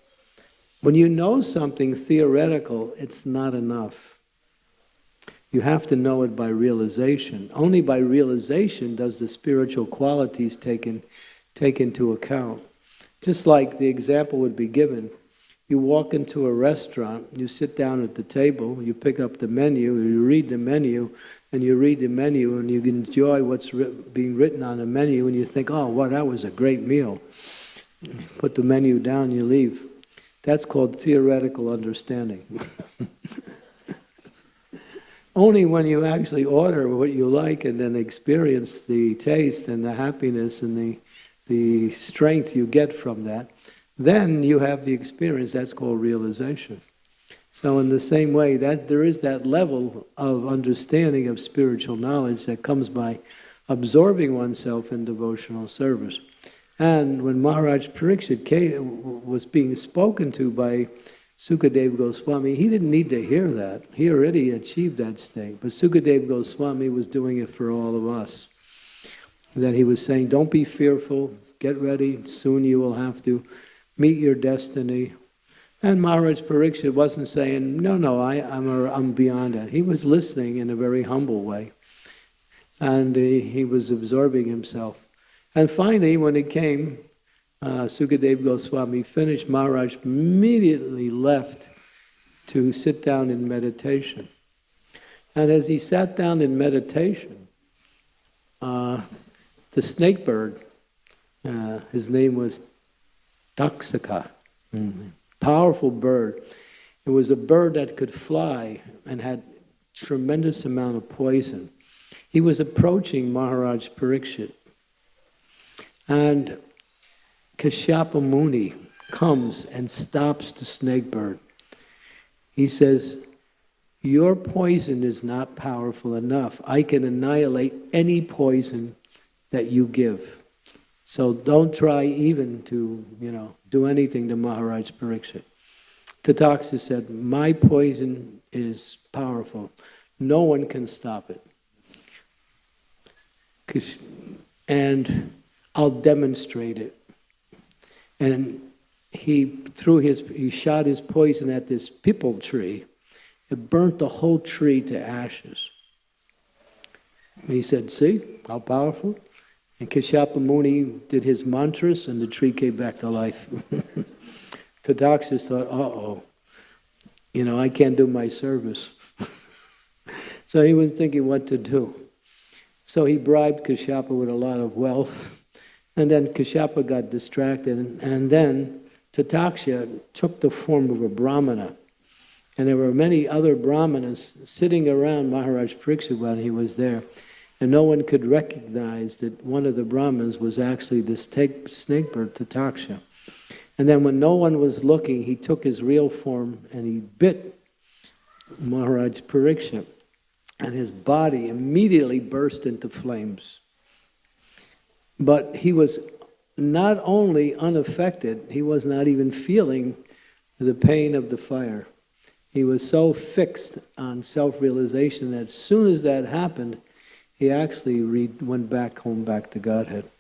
When you know something theoretical, it's not enough. You have to know it by realization. Only by realization does the spiritual qualities take, in, take into account. Just like the example would be given, you walk into a restaurant, you sit down at the table, you pick up the menu, you read the menu, and you read the menu and you enjoy what's being written on the menu and you think, oh, well, that was a great meal. Put the menu down, you leave. That's called theoretical understanding. only when you actually order what you like and then experience the taste and the happiness and the, the strength you get from that, then you have the experience. That's called realization. So in the same way, that there is that level of understanding of spiritual knowledge that comes by absorbing oneself in devotional service. And when Maharaj Pariksit was being spoken to by Sukadev Goswami, he didn't need to hear that. He already achieved that state. But Sukadev Goswami was doing it for all of us. That he was saying, don't be fearful, get ready, soon you will have to meet your destiny. And Maharaj Pariksit wasn't saying, no, no, I, I'm, a, I'm beyond that. He was listening in a very humble way. And he, he was absorbing himself. And finally, when it came, uh, Sukadev Goswami finished, Maharaj immediately left to sit down in meditation. And as he sat down in meditation, uh, the snake bird, uh, his name was Taksaka, mm -hmm. powerful bird. It was a bird that could fly and had tremendous amount of poison. He was approaching Maharaj Parikshit. And Kashyapa Muni comes and stops the snake bird. He says, your poison is not powerful enough. I can annihilate any poison that you give. So don't try even to, you know, do anything to Maharaj Pariksit. Tataksha said, my poison is powerful. No one can stop it. And I'll demonstrate it. And he threw his, he shot his poison at this pipal tree. It burnt the whole tree to ashes. And he said, see, how powerful? And Kashyapa Muni did his mantras and the tree came back to life. Tadaksha thought, uh-oh, you know, I can't do my service. so he was thinking what to do. So he bribed Kashyapa with a lot of wealth. And then Kashyapa got distracted. And, then Tataksha took the form of a brahmana. And there were many other brahmanas sitting around Maharaj Pariksit when he was there. And no one could recognize that one of the brahmanas was actually the snake bird, Tataksha. And then when no one was looking, he took his real form and he bit Maharaj Pariksit. And his body immediately burst into flames. But he was not only unaffected, he was not even feeling the pain of the fire. He was so fixed on self-realization that as soon as that happened, he actually went back home, back to Godhead.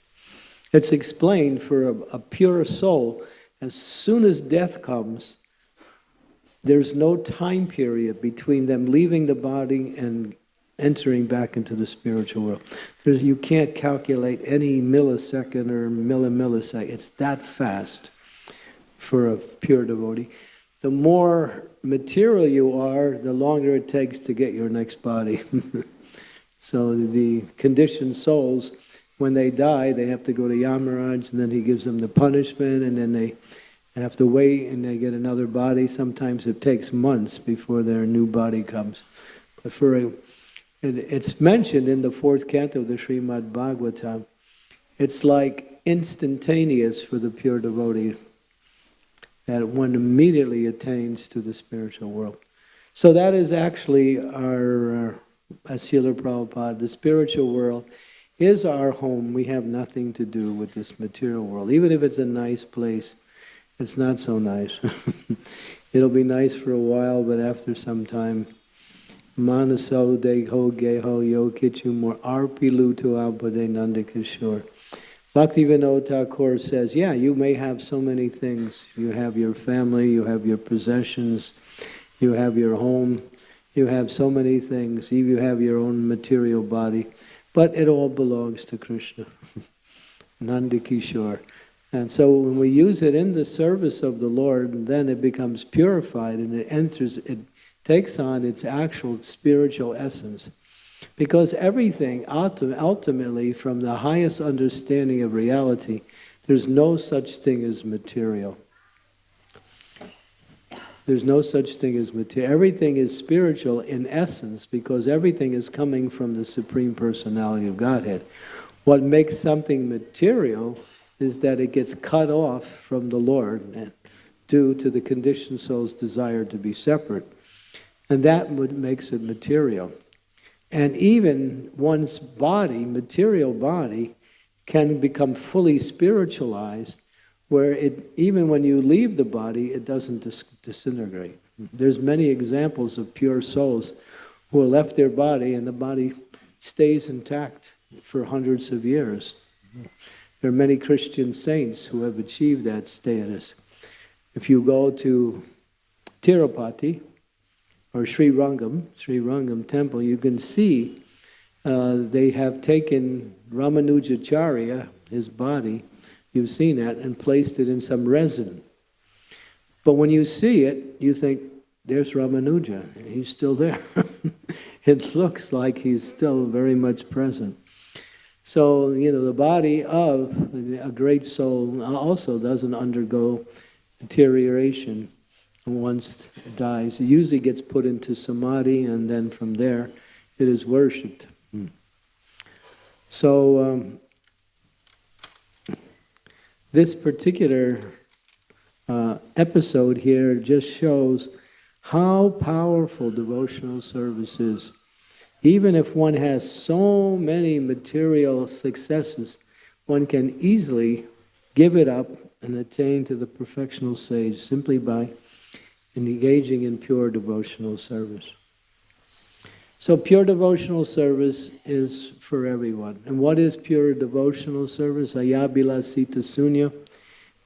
It's explained for a, a pure soul, as soon as death comes, there's no time period between them leaving the body and entering back into the spiritual world. There's, you can't calculate any millisecond or millimillisecond. It's that fast for a pure devotee. The more material you are, the longer it takes to get your next body. So the conditioned souls, when they die, they have to go to Yamaraj, and then he gives them the punishment, and then they have to wait, and they get another body. Sometimes it takes months before their new body comes. But for a, it's mentioned in the fourth canto of the Srimad Bhagavatam. It's like instantaneous for the pure devotee that one immediately attains to the spiritual world. So that is actually our, uh, as Srila Prabhupada, the spiritual world is our home. We have nothing to do with this material world. Even if it's a nice place, it's not so nice. It'll be nice for a while, but after some time, Manaso Deho Geho Yo Kichu More Arpilu to Abhade Nandakishore. Bhaktivinoda Thakur says, yeah, you may have so many things. You have your family, you have your possessions, you have your home, you have so many things, you have your own material body, but it all belongs to Krishna, Nandakishore. And so when we use it in the service of the Lord, then it becomes purified and it enters, it takes on its actual spiritual essence. Because everything, ultimately, from the highest understanding of reality, there's no such thing as material. There's no such thing as material. Everything is spiritual in essence because everything is coming from the Supreme Personality of Godhead. What makes something material is that it gets cut off from the Lord due to the conditioned soul's desire to be separate. And that makes it material. And even one's body, material body, can become fully spiritualized where it, even when you leave the body, it doesn't dis disintegrate. There's many examples of pure souls who have left their body and the body stays intact for hundreds of years. There are many Christian saints who have achieved that status. If you go to Tirupati or Sri Rangam, Sri Rangam temple, you can see uh, they have taken Ramanujacharya, his body, you've seen that, and placed it in some resin. But when you see it, you think, there's Ramanuja, he's still there. it looks like he's still very much present. So, you know, the body of a great soul also doesn't undergo deterioration once it dies. It usually gets put into samadhi and then from there it is worshipped. Hmm. So, um, this particular uh, episode here just shows how powerful devotional service is. Even if one has so many material successes, one can easily give it up and attain to the perfectional stage simply by engaging in pure devotional service. So pure devotional service is for everyone. And what is pure devotional service? Ayabila sita sunya,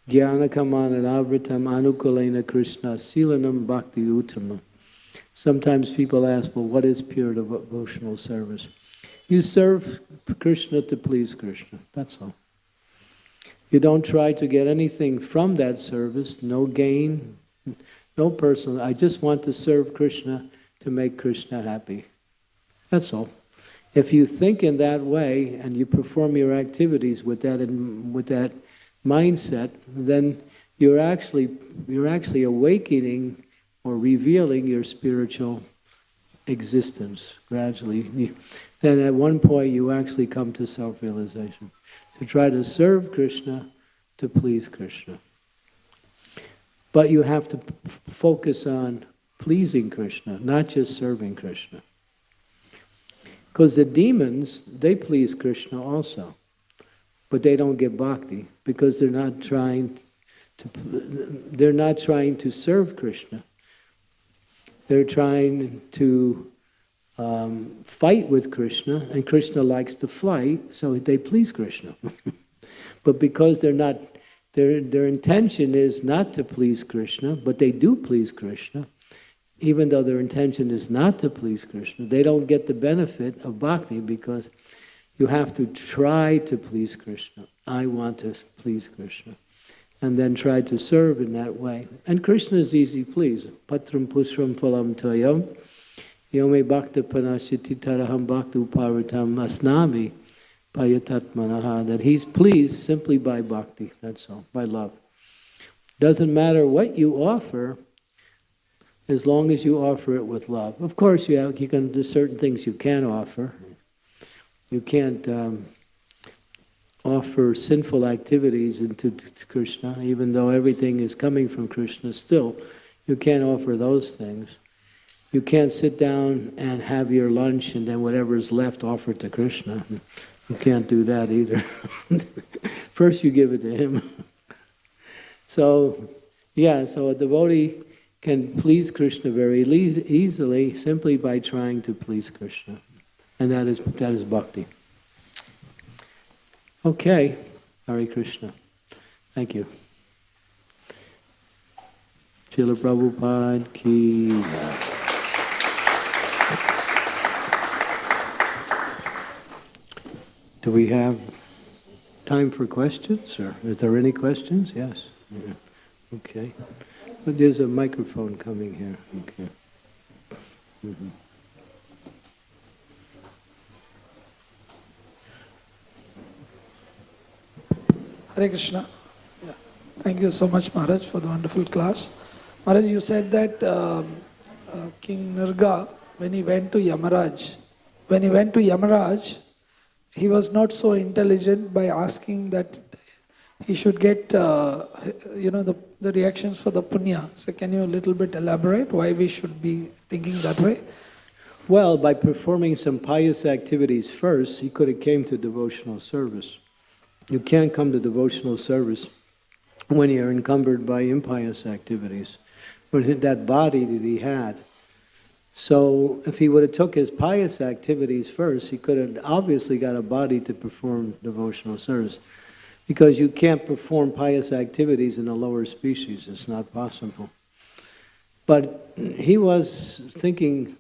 jnanakamana anukulena krishna silanam bhakti uttamam. Sometimes people ask, well, what is pure devotional service? You serve Krishna to please Krishna, that's all. You don't try to get anything from that service, no gain, no personal. I just want to serve Krishna to make Krishna happy. That's all. If you think in that way and you perform your activities with that with that mindset, then you're actually you're actually awakening or revealing your spiritual existence gradually. then at one point you actually come to self-realization. To try to serve Krishna, to please Krishna. But you have to focus on pleasing Krishna, not just serving Krishna. Because the demons, they please Krishna also. But they don't get bhakti because they're not trying to they're not trying to serve Krishna. They're trying to um, fight with Krishna, and Krishna likes to fight, so they please Krishna. but because they're not, their, their intention is not to please Krishna, but they do please Krishna, even though their intention is not to please Krishna, they don't get the benefit of bhakti because you have to try to please Krishna. I want to please Krishna. And then try to serve in that way. And Krishna is easy please. Patram pushpam phalam toyam. Yome bhakta panashiti taraham bhakta uparitam asnami payatatmanaha. That he's pleased simply by bhakti, that's all, by love. Doesn't matter what you offer, as long as you offer it with love. Of course, you, have, you can, there's certain things you can't offer. You can't um, offer sinful activities into Krishna, even though everything is coming from Krishna still. You can't offer those things. You can't sit down and have your lunch and then whatever is left offer to Krishna. You can't do that either. First you give it to him. so, yeah, so a devotee can please Krishna very easily simply by trying to please Krishna. And that is, that is bhakti. Okay, Hare Krishna. Thank you. Srila Prabhupada ki. Do we have time for questions? Or is there any questions? Yes. Yeah. Okay. But there's a microphone coming here. Okay. Mm -hmm. Hare Krishna. Yeah. Thank you so much, Maharaj, for the wonderful class. Maharaj, you said that um, uh, King Nirga, when he went to Yamaraj, when he went to Yamaraj, he was not so intelligent by asking that he should get, uh, you know, the, the reactions for the punya. So can you a little bit elaborate why we should be thinking that way? Well, by performing some pious activities first, he could have came to devotional service. You can't come to devotional service when you're encumbered by impious activities. But that body that he had. So if he would have took his pious activities first, he could have obviously got a body to perform devotional service. Because you can't perform pious activities in a lower species. It's not possible. But he was thinking,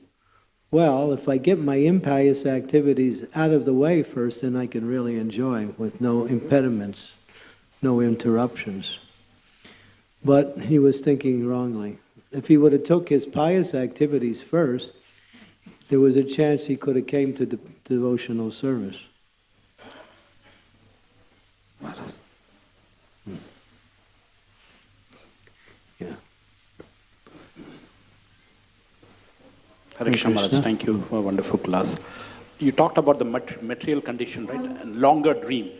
well, if I get my impious activities out of the way first, then I can really enjoy with no impediments, no interruptions. But he was thinking wrongly. If he would have took his pious activities first, there was a chance he could have came to de devotional service. Hmm. Yeah. Hare Krishna thank you for a wonderful class. You talked about the material condition, right? And longer dream,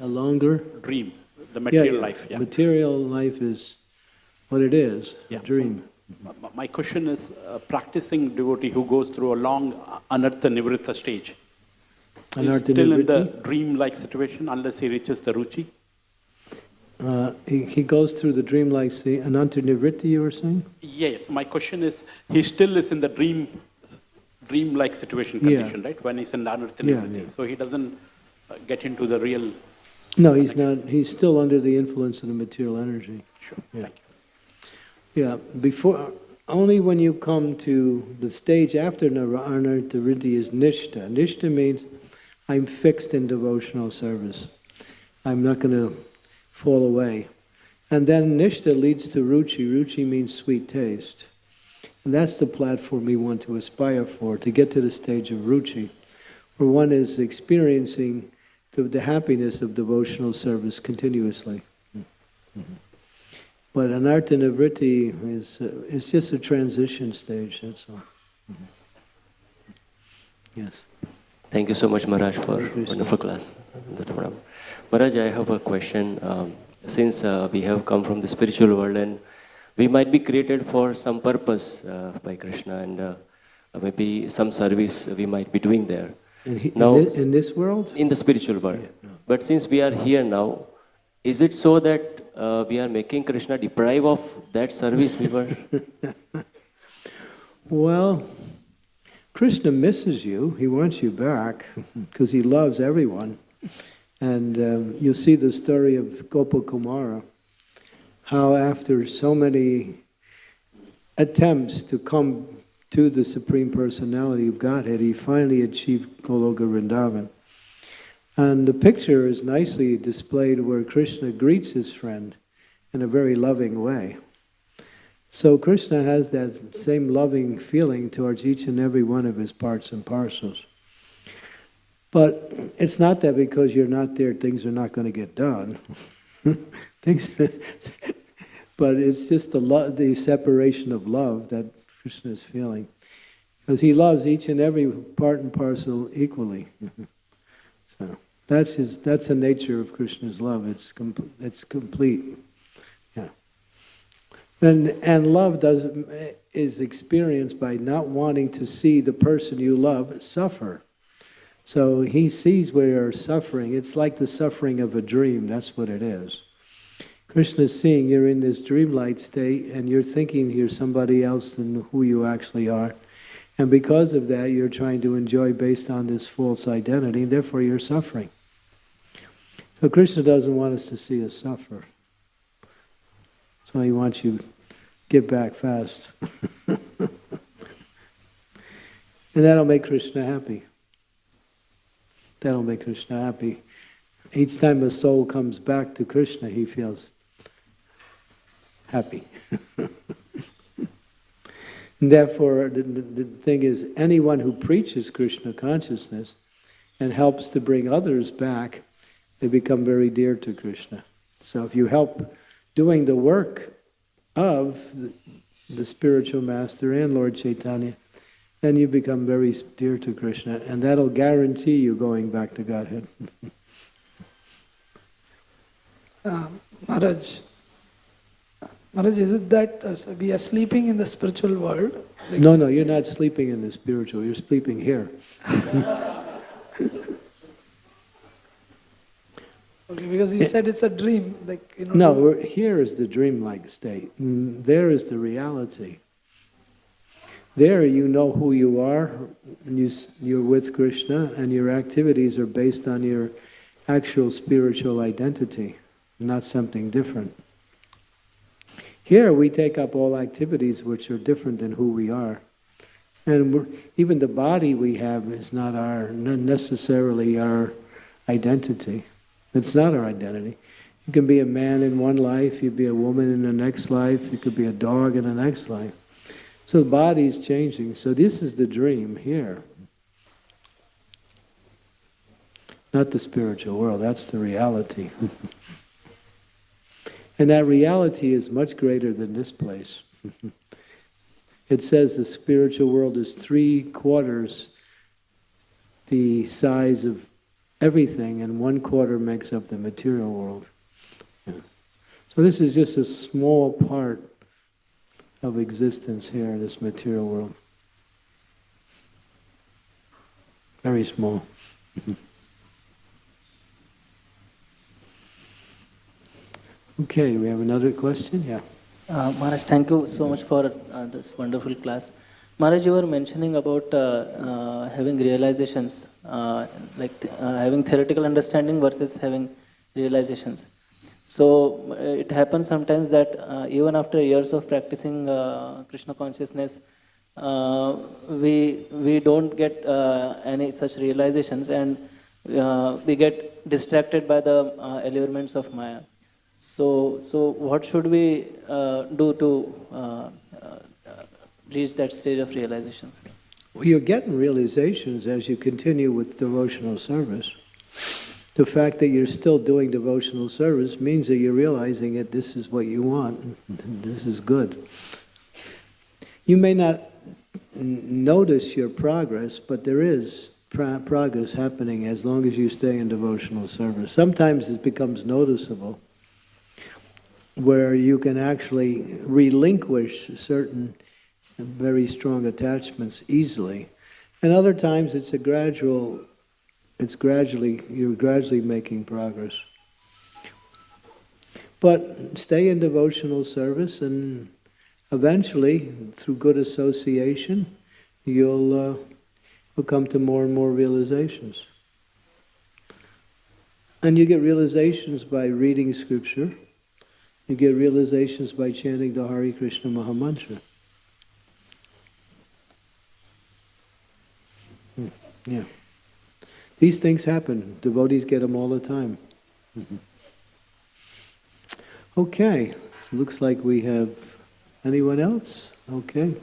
A longer dream, the Yeah, material yeah. life. Yeah. Material life is what it is, Yeah, a so- dream. M- My question is, a practicing devotee who goes through a long anartha nivritta stage, is Anartha still in the dream-like situation unless he reaches the ruchi? Uh, he, he goes through the dreamlike state. Anartha nivritti, you were saying? Yes, my question is, he still is in the dream, dream-like situation Yeah. condition, right? When he's in anartha Yeah, yeah. So he doesn't uh, get into the real, No, he's not. He's still under the influence of the material energy. sure, Yeah. Yeah, before, only when you come to the stage after Nara- Anartha Riddhi is Nishta. Nishta means I'm fixed in devotional service. I'm not going to fall away. And then Nishta leads to Ruchi. Ruchi means sweet taste. And that's the platform we want to aspire for, to get to the stage of Ruchi, where one is experiencing the, the happiness of devotional service continuously. Mm-hmm. But anartha nivritti is, uh, is just a transition stage, that's all. Mhm. Yes. Thank you so much, Maharaj, for Krishna. wonderful class. Maharaj, I have a question. Um, since uh, we have come from the spiritual world and we might be created for some purpose uh, by Krishna and uh, maybe some service we might be doing there. He, Now- in, this, in this world? in the spiritual world. Yeah, no. But since we are here now, is it so that uh, we are making Krishna deprive of that service we were? Well, Krishna misses you. He wants you back because he loves everyone. And um, you'll see the story of Gopakumara, how after so many attempts to come to the Supreme Personality of Godhead, he finally achieved Goloka Vrindavan. And the picture is nicely displayed where Krishna greets his friend in a very loving way. So Krishna has that same loving feeling towards each and every one of his parts and parcels. But it's not that because you're not there, things are not going to get done. things, but it's just the lo- the separation of love that Krishna is feeling, because he loves each and every part and parcel equally. that's his. That's the nature of Krishna's love. It's com- it's complete. Yeah. And, and love does, is experienced by not wanting to see the person you love suffer. So he sees where you're suffering. It's like the suffering of a dream. That's what it is. Krishna's seeing you're in this dreamlike state and you're thinking you're somebody else than who you actually are. And because of that, you're trying to enjoy based on this false identity, and therefore you're suffering. So Krishna doesn't want us to see us suffer. So he wants you to get back fast. and that'll make Krishna happy. That'll make Krishna happy. Each time a soul comes back to Krishna, he feels happy. and therefore, the, the, the thing is, anyone who preaches Krishna consciousness and helps to bring others back, they become very dear to Krishna. So if you help doing the work of the, the spiritual master and Lord Chaitanya, then you become very dear to Krishna, and that'll guarantee you going back to Godhead. Uh, Maharaj, Maharaj, is it that uh, we are sleeping in the spiritual world? Like, No, no, you're not sleeping in the spiritual, you're sleeping here. Okay, because you said it's a dream, like you know. No, here is the dreamlike state. Mm, There is the reality. There you know who you are, and you, you're with Krishna, and your activities are based on your actual spiritual identity, not something different. Here we take up all activities which are different than who we are. And we're, even the body we have is not our, not necessarily our identity. It's not our identity. You can be a man in one life, you'd be a woman in the next life, you could be a dog in the next life. So the body's changing. So this is the dream here. Not the spiritual world, that's the reality. and that reality is much greater than this place. it says the spiritual world is three quarters the size of everything, and one quarter makes up the material world. Yeah. So this is just a small part of existence here in this material world. Very small. okay, we have another question? Yeah. Uh, Maharaj, thank you so much for uh, this wonderful class. Maharaj, you were mentioning about uh, uh, having realizations, uh, like th- uh, having theoretical understanding versus having realizations. So uh, it happens sometimes that uh, even after years of practicing Krishna consciousness, we we don't get any such realizations, and we get distracted by the allurements of Maya. So, so what should we do to reach that stage of realization? Well, you're getting realizations as you continue with devotional service. The fact that you're still doing devotional service means that you're realizing that this is what you want. This is good. You may not notice your progress, but there is pro- progress happening as long as you stay in devotional service. Sometimes it becomes noticeable where you can actually relinquish certain very strong attachments easily. And other times it's a gradual, it's gradually, you're gradually making progress. But stay in devotional service and eventually, through good association, you'll, uh, you'll come to more and more realizations. And you get realizations by reading scripture. You get realizations by chanting the Hare Krishna Mahamantra. Hmm, Yeah. These things happen. Devotees get them all the time. Mhm. Okay, so looks like we have anyone else? Okay.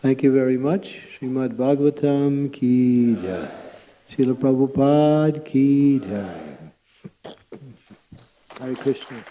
Thank you very much. Srimad Bhagavatam ki jai. Srila Prabhupada ki jai. Hare Krishna.